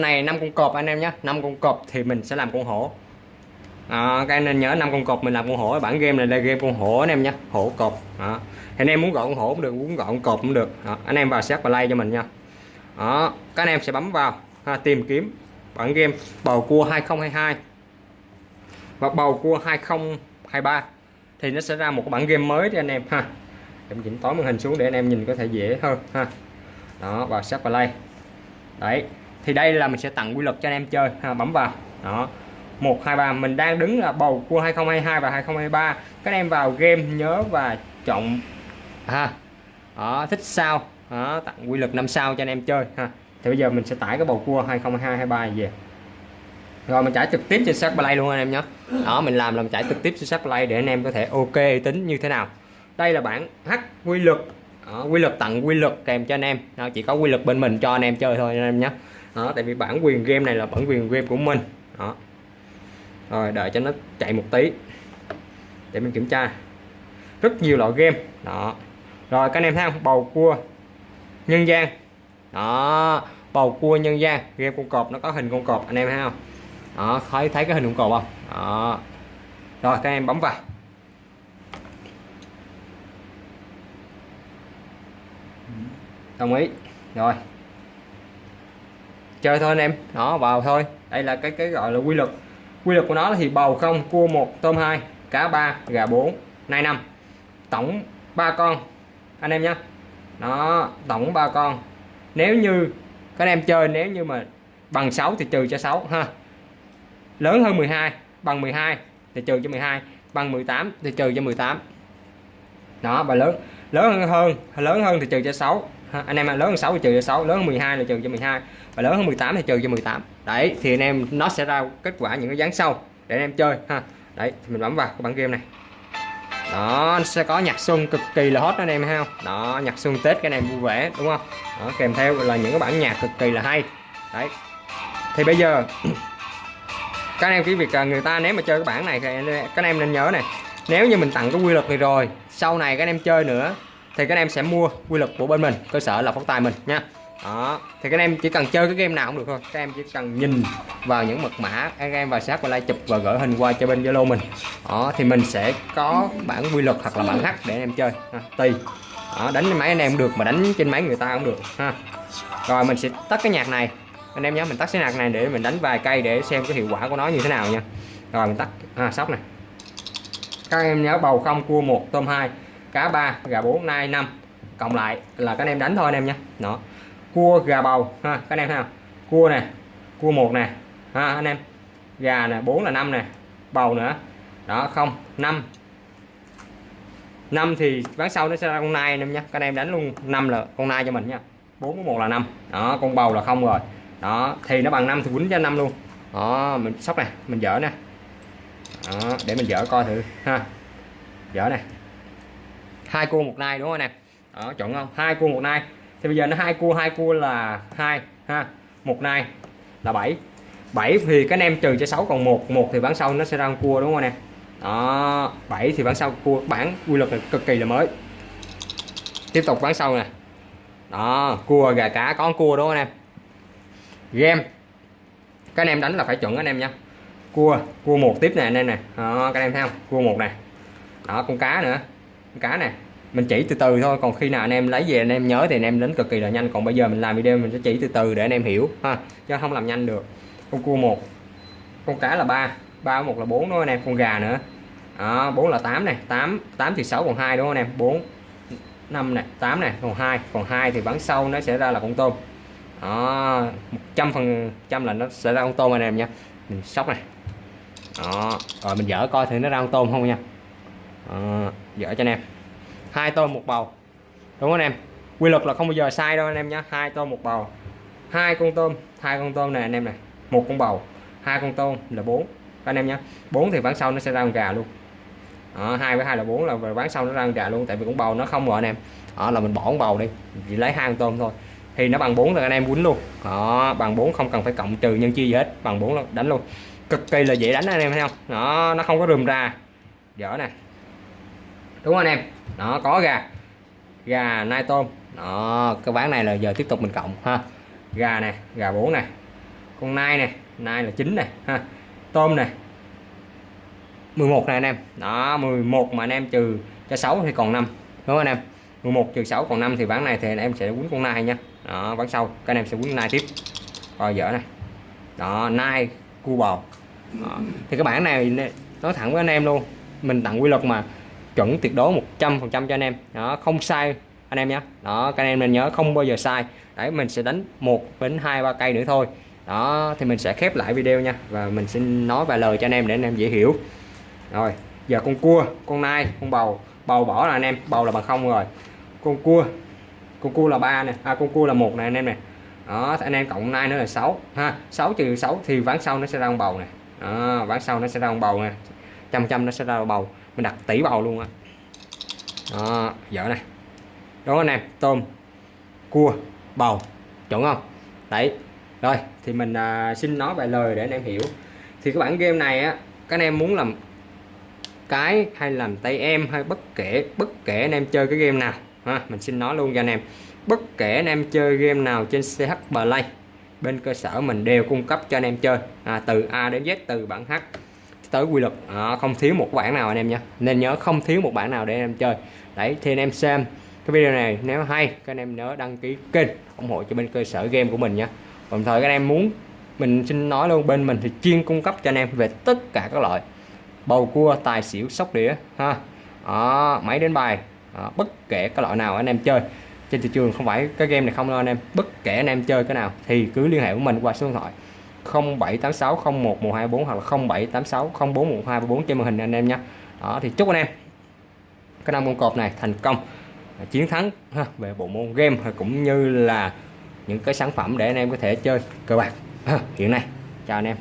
năm này năm con cọp anh em nhé. Năm con cọp thì mình sẽ làm con hổ. À, các anh nên nhớ năm con cọp mình làm con hổ. Bản game này là game con hổ anh em nhé. Hổ cọp. À. thì anh em muốn gọi con hổ cũng được muốn gọi con cọp cũng được. À, anh em vào xét và like cho mình nha. Đó các anh em sẽ bấm vào ha, tìm kiếm bản game bầu cua 2022 và bầu cua 2023 thì nó sẽ ra một bản game mới cho anh em ha. Em chỉnh tối màn hình xuống để anh em nhìn có thể dễ hơn ha. Đó vào set và like đấy thì đây là mình sẽ tặng quy luật cho anh em chơi. Ha, bấm vào. Đó. 1 2 3 mình đang đứng là bầu cua 2022 và 2023 các em vào game nhớ và chọn ha. Đó, thích sao? Đó, tặng quy luật 5 sao cho anh em chơi ha. Thì bây giờ mình sẽ tải cái bầu cua 2022 23 về. Rồi mình trải trực tiếp trên sát play luôn anh em nhé. Đó mình làm là mình trải trực tiếp trên sát play để anh em có thể ok tính như thế nào. Đây là bản h quy luật. Đó, quy luật tặng quy luật kèm cho anh em. Đó, chỉ có quy luật bên mình cho anh em chơi thôi anh em nhé đó, tại vì bản quyền game này là bản quyền game của mình. Đó. Rồi, đợi cho nó chạy một tí. Để mình kiểm tra. Rất nhiều loại game. Đó. Rồi, các anh em thấy không? Bầu cua, nhân gian. Đó, bầu cua, nhân gian. Game con cọp, nó có hình con cọp, anh em thấy không? Đó, thấy thấy cái hình con cọp không? Đó. Rồi, các em bấm vào. Đồng ý. Rồi chơi thôi anh em. Nó vào thôi. Đây là cái cái gọi là quy luật. Quy luật của nó thì bầu không, cua một, tôm hai, cá ba, gà bốn nay năm. Tổng ba con, anh em nhé nó tổng ba con. Nếu như các anh em chơi, nếu như mà bằng 6 thì trừ cho 6 ha. Lớn hơn 12 bằng 12 thì trừ cho 12 bằng 18 thì trừ cho 18 đó, và lớn lớn hơn lớn hơn thì trừ cho 6 anh em lớn hơn 6 thì trừ cho 6 lớn hơn 12 là trừ cho 12 và lớn hơn 18 thì trừ cho 18 đấy thì anh em nó sẽ ra kết quả những cái dáng sau để anh em chơi ha. Đấy thì mình bấm vào cái bản game này. Đó nó sẽ có nhạc xuân cực kỳ là hot đó anh em thấy không đó nhạc xuân tết cái này vui vẻ đúng không? Đó, kèm theo là những cái bản nhạc cực kỳ là hay. Đấy. Thì bây giờ các anh em cái việc à, người ta nếu mà chơi cái bản này thì các anh em nên nhớ này. Nếu như mình tặng cái quy luật này rồi sau này các anh em chơi nữa thì các anh em sẽ mua quy luật của bên mình cơ sở là phóng tài mình nha. Đó thì các anh em chỉ cần chơi cái game nào cũng được thôi. Các em chỉ cần nhìn vào những mật mã các em vào sát và like chụp và gửi hình qua cho bên zalo mình. Đó thì mình sẽ có bản quy luật hoặc là bản hack để anh em chơi. Ha, tùy. Đó, đánh trên máy anh em được mà đánh trên máy người ta cũng được. Ha. Rồi mình sẽ tắt cái nhạc này. Anh em nhớ mình tắt cái nhạc này để mình đánh vài cây để xem cái hiệu quả của nó như thế nào nha. Rồi mình tắt. À, sóc này. Các em nhớ bầu không cua một tôm hai cá ba gà bốn nai năm. Cộng lại là các anh em đánh thôi anh em nhé. Đó. Cua gà bầu ha các anh em thấy không? Cua nè cua một nè ha anh em. Gà nè 4 là 5 nè bầu nữa. Đó không 5 5 thì ván sau nó sẽ ra con nai anh em nhé. Các anh em đánh luôn 5 là con nai cho mình nha. 4 có 1 là 5 đó con bầu là không rồi. Đó thì nó bằng 5 thì quýnh cho 5 luôn. Đó mình sóc này mình dở nè. Đó, để mình dở coi thử ha. Dở này hai cua một nai đúng không nè? Đó chọn không? Hai cua một nai. Thì bây giờ nó hai cua hai cua là hai ha? Một nai là 7 7 thì cái em trừ cho 6 còn một một thì bán sau nó sẽ ra con cua đúng không nè? Đó 7 thì bán sau cua bản quy luật này cực kỳ là mới. Tiếp tục bán sau nè. Đó cua gà cá có cua đúng không anh em game. Các anh em đánh là phải chuẩn anh em nha. Cua cua một tiếp này anh em nè. Đó, các anh em thấy không? Cua một này đó con cá nữa cá này mình chỉ từ từ thôi còn khi nào anh em lấy về anh em nhớ thì anh em đến cực kỳ là nhanh. Còn bây giờ mình làm video mình sẽ chỉ từ từ để anh em hiểu ha chứ không làm nhanh được. Con cua một con cá là ba ba một là bốn đúng không anh em? Con gà nữa. Đó, bốn là tám này 8 8 thì sáu còn hai đúng không anh em? 4 5 này tám này còn hai còn hai thì bắn sau nó sẽ ra là con tôm. Đó 100 phần trăm là nó sẽ ra con tôm anh em nha. Mình sóc này. Đó rồi mình dở coi thử nó ra con tôm không nha. Đó, dở cho anh em. Hai tôm một bầu. Đúng không anh em? Quy luật là không bao giờ sai đâu anh em nhé hai tôm một bầu. Hai con tôm hai con tôm này anh em này. Một con bầu hai con tôm là bốn. Anh em nhé bốn thì ván sau nó sẽ ra con gà luôn. Đó, hai với hai là bốn là bán sau nó ra con gà luôn tại vì con bầu nó không rồi anh em. Đó là mình bỏ con bầu đi chỉ lấy hai con tôm thôi. Thì nó bằng 4 là anh em quýnh luôn. Đó bằng 4 không cần phải cộng trừ nhân chia gì hết bằng 4 là đánh luôn. Cực kỳ là dễ đánh anh em thấy không? Đó nó không có rườm ra. Dở nè đúng không anh em? Nó có gà. Gà nai tôm. Đó, cái bán này là giờ tiếp tục mình cộng, ha. Gà này, gà 4 này. Con nai này, nai là chín này, ha. Tôm này. 11 này anh em. Đó 11 mà anh em trừ cho 6 thì còn 5 đúng không anh em? 11 trừ 6 còn 5 thì bán này thì anh em sẽ quấn con nai nha. Đó, bán sau, các anh em sẽ quấn nai tiếp. Coi dở này. Đó, nai, cua bò. Đó. thì cái bản này nói thẳng với anh em luôn. Mình tặng quy luật mà chuẩn tuyệt đối 100 phần trăm cho anh em. Đó không sai anh em nhé. Đó các anh em nên nhớ không bao giờ sai. Đấy mình sẽ đánh một đến hai ba cây nữa thôi. Đó thì mình sẽ khép lại video nha. Và mình xin nói vài lời cho anh em để anh em dễ hiểu. Rồi giờ con cua con nai con bầu. Bầu bỏ là anh em bầu là bằng không rồi. Con cua con cua là ba nè. À con cua là một này anh em này đó anh em cộng nai nữa là 6 ha 6 trừ 6 thì ván sau nó sẽ ra con bầu này đó, ván sau nó sẽ ra con bầu nè. Trăm trăm nó sẽ ra bầu mình đặt tỷ bầu luôn á. Đó dở này. Đó anh em tôm cua bầu chuẩn không? Đấy rồi thì mình à, xin nói vài lời để anh em hiểu. Thì cái bản game này á các anh em muốn làm cái hay làm tay em hay bất kể bất kể anh em chơi cái game nào. Ha mình xin nói luôn cho anh em. Bất kể anh em chơi game nào trên CH Play bên cơ sở mình đều cung cấp cho anh em chơi. À, từ A đến Z từ bản H tới quy luật. À, không thiếu một bản nào anh em nhé. Nên nhớ không thiếu một bản nào để anh em chơi. Đấy thì anh em xem cái video này nếu hay các anh em nhớ đăng ký kênh ủng hộ cho bên cơ sở game của mình nhé. Đồng thời các anh em muốn mình xin nói luôn bên mình thì chuyên cung cấp cho anh em về tất cả các loại. Bầu cua tài xỉu sóc đĩa ha. À, máy đến bài à, bất kể các loại nào anh em chơi. Trên thị trường không phải cái game này không đâu anh em. Bất kể anh em chơi cái nào thì cứ liên hệ với mình qua số điện thoại 0786011124 hoặc là 0786041234 trên màn hình anh em nhé. Đó thì chúc anh em cái năm con cọp này thành công à, chiến thắng ha, về bộ môn game cũng như là những cái sản phẩm để anh em có thể chơi cờ bạc. Hiện nay chào anh em.